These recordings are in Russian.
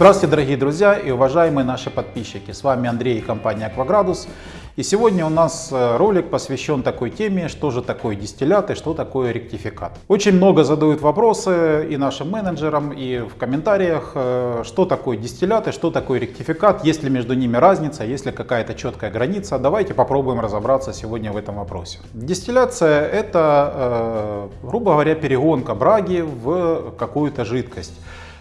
Здравствуйте, дорогие друзья и уважаемые наши подписчики. С вами Андрей и компания Акваградус. И сегодня у нас э, ролик посвящен такой теме, что же такое дистиллят и что такое ректификат. Очень много задают вопросы и нашим менеджерам, и в комментариях, э, что такое дистиллят и что такое ректификат, есть ли между ними разница, есть ли какая-то четкая граница. Давайте попробуем разобраться сегодня в этом вопросе. Дистилляция это, э, грубо говоря, перегонка браги в какую-то жидкость.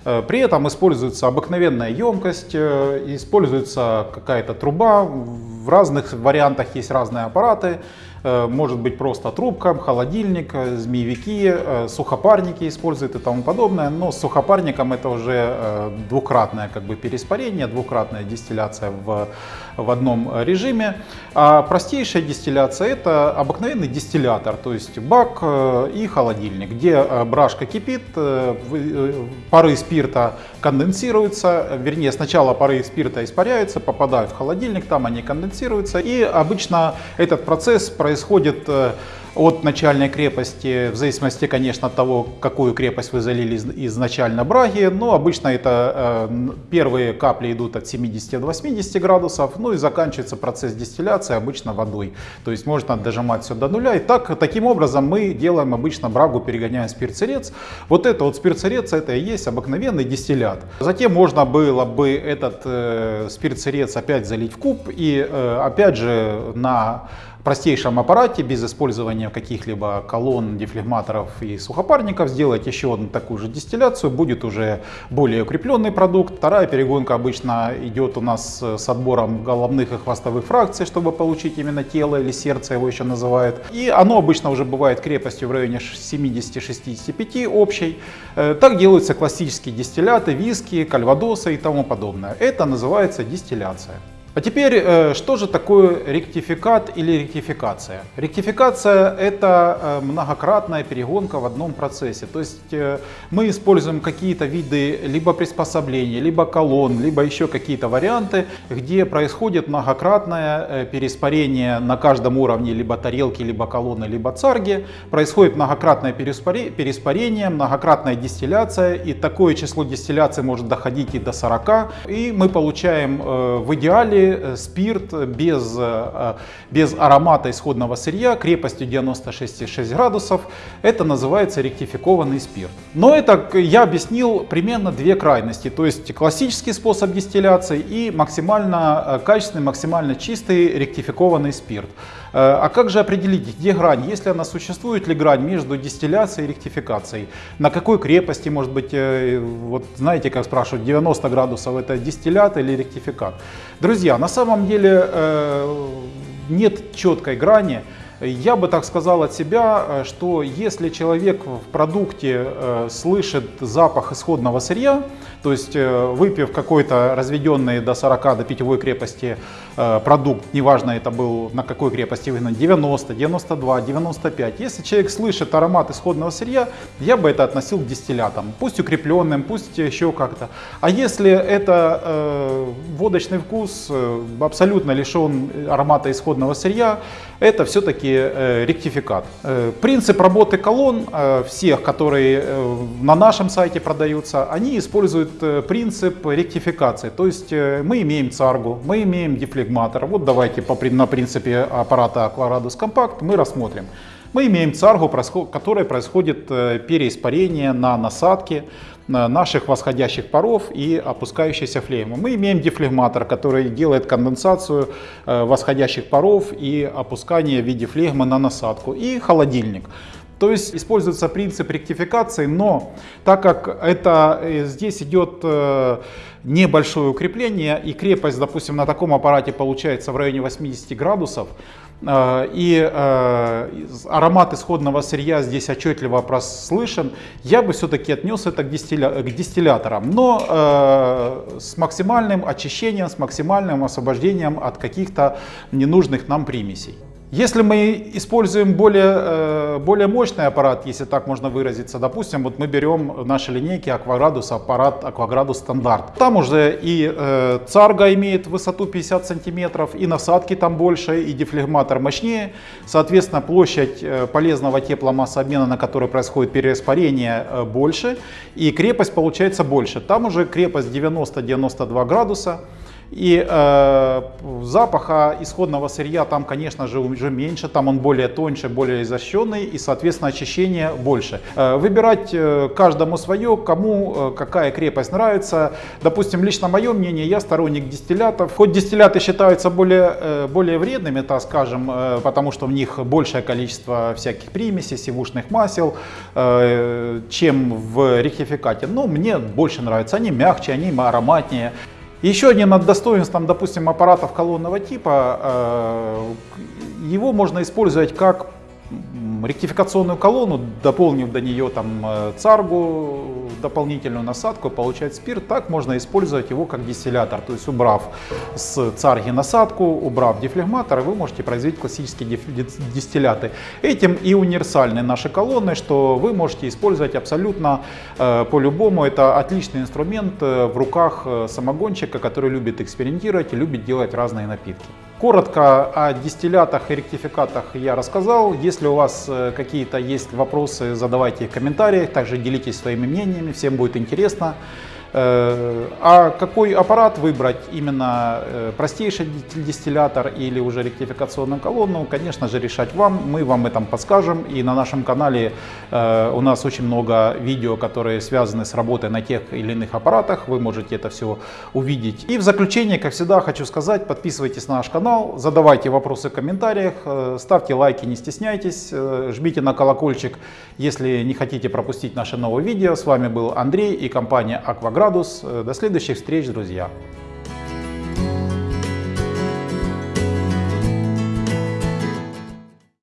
Э, при этом используется обыкновенная емкость, э, используется какая-то труба, в разных вариантах есть разные аппараты. Э, может быть просто трубка, холодильник, э, змеевики, э, сухопарники используют и тому подобное. Но с сухопарником это уже двукратное как бы переспарение, двукратная дистилляция в, в одном режиме. А простейшая дистилляция это обыкновенный дистиллятор, то есть бак и холодильник, где брашка кипит, пары спирта конденсируются, вернее сначала пары спирта испаряются, попадают в холодильник, там они конденсируются и обычно этот процесс происходит происходит э, от начальной крепости, в зависимости, конечно, от того, какую крепость вы залили изначально браги. Но обычно это э, первые капли идут от 70 до 80 градусов, ну и заканчивается процесс дистилляции обычно водой. То есть можно дожимать все до нуля. И так, таким образом мы делаем обычно брагу, перегоняя спирт-сырец. Вот это вот спирт-сырец, это и есть обыкновенный дистиллят. Затем можно было бы этот э, спирт-сырец опять залить в куб и э, опять же на простейшем аппарате без использования каких-либо колонн, дефлегматоров и сухопарников сделать еще одну такую же дистилляцию. Будет уже более укрепленный продукт. Вторая перегонка обычно идет у нас с отбором головных и хвостовых фракций, чтобы получить именно тело или сердце его еще называют. И оно обычно уже бывает крепостью в районе 70-65 общей. Э, так делаются классические дистилляты, виски, кальвадосы и тому подобное. Это называется дистилляция. А теперь, э, что же такое ректификат или ректификация? Ректификация – это э, многократная перегонка в одном процессе. То есть э, мы используем какие-то виды либо приспособлений, либо колонн, либо еще какие-то варианты, где происходит многократное переспарение на каждом уровне либо тарелки, либо колонны, либо царги. Происходит многократное переспарение, многократная дистилляция, и такое число дистилляций может доходить и до 40. И мы получаем в идеале Э, спирт без, э, без аромата исходного сырья крепостью 96,6 градусов. Это называется ректификованный спирт. Но это я объяснил примерно две крайности. То есть классический способ дистилляции и максимально э, качественный, максимально чистый ректификованный спирт. А как же определить, где грань? Если она существует ли грань между дистилляцией и ректификацией? На какой крепости, может быть, вот знаете, как спрашивают, 90 градусов это дистиллят или ректификат? Друзья, на самом деле э, нет четкой грани. Я бы так сказал от себя, э, что если человек в продукте э, слышит запах исходного сырья, то есть выпив какой-то разведенный до 40 до питьевой крепости продукт, неважно это был на какой крепости выгнан, 90, 92, 95, если человек слышит аромат исходного сырья, я бы это относил к дистиллятам, пусть укрепленным, пусть еще как-то. А если это э, водочный вкус, э, абсолютно лишен аромата исходного сырья, это все-таки э, ректификат. Э, принцип работы колонн э, всех, которые э, на нашем сайте продаются, они используют э, принцип ректификации. То есть э, мы имеем царгу, мы имеем дефлегматор. Вот давайте по, на принципе аппарата Aquaradus Compact мы рассмотрим. Мы имеем царгу, которой происходит э, переиспарение на насадке наших восходящих паров и опускающейся флеймы. Мы имеем дефлегматор, который делает конденсацию восходящих паров и опускание в виде флегмы на насадку. И холодильник. То есть используется принцип ректификации, но так как это э, здесь идет небольшое укрепление и крепость, допустим, на таком аппарате получается в районе 80 градусов, Э, и э, аромат исходного сырья здесь отчетливо прослышен, я бы все-таки отнес это к, дистилля... к дистилляторам, но э, с максимальным очищением, с максимальным освобождением от каких-то ненужных нам примесей. Если мы используем более, э, более мощный аппарат, если так можно выразиться, допустим, вот мы берем в нашей линейке Aquagradus аппарат Aquagradus стандарт. Там уже и э, царга имеет высоту 50 сантиметров, и насадки там больше, и дефлегматор мощнее. Соответственно, площадь э, полезного тепломассообмена, на которой происходит перераспарение, э, больше, и крепость получается больше. Там уже крепость 90-92 градуса. И э, запаха исходного сырья там, конечно же, уже меньше, там он более тоньше, более изощренный и, соответственно, очищение больше. Э, выбирать э, каждому свое, кому э, какая крепость нравится. Допустим, лично мое мнение, я сторонник дистиллятов. Хоть дистилляты считаются более, э, более вредными, так скажем, э, потому что в них большее количество всяких примесей, сивушных масел, э, чем в ректификате. Но мне больше нравится, они мягче, они ароматнее. Еще одним достоинством, допустим, аппаратов колонного типа, э, его можно использовать как ректификационную колонну, дополнив до нее там э, царгу, дополнительную насадку, получать спирт, так можно использовать его как дистиллятор. То есть убрав с царги насадку, убрав дефлегматор, вы можете производить классические дистилляты. Этим и универсальны наши колонны, что вы можете использовать абсолютно э, по-любому. Это отличный инструмент э, в руках самогонщика, который любит экспериментировать и любит делать разные напитки. Коротко о дистиллятах и ректификатах я рассказал. Если у вас э, какие-то есть вопросы, задавайте их в комментариях. Также делитесь своими мнениями, всем будет интересно. Э, а какой аппарат выбрать, именно э, простейший дистиллятор или уже ректификационную колонну, конечно же решать вам, мы вам этом подскажем. И на нашем канале э, у нас очень много видео, которые связаны с работой на тех или иных аппаратах, вы можете это все увидеть. И в заключение, как всегда, хочу сказать, подписывайтесь на наш канал, задавайте вопросы в комментариях, ставьте лайки, не стесняйтесь, жмите на колокольчик, если не хотите пропустить наши новые видео. С вами был Андрей и компания Aquagram градус. До следующих встреч, друзья!